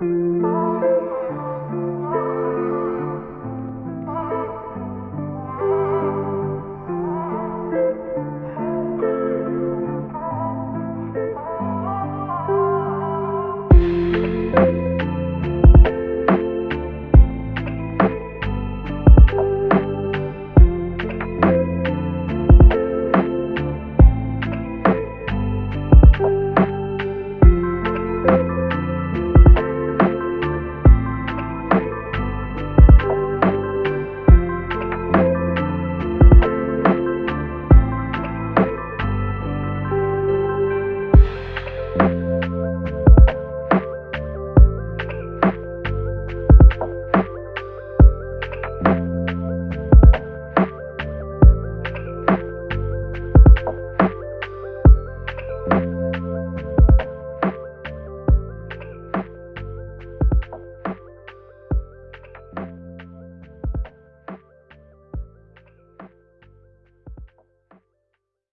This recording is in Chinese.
了。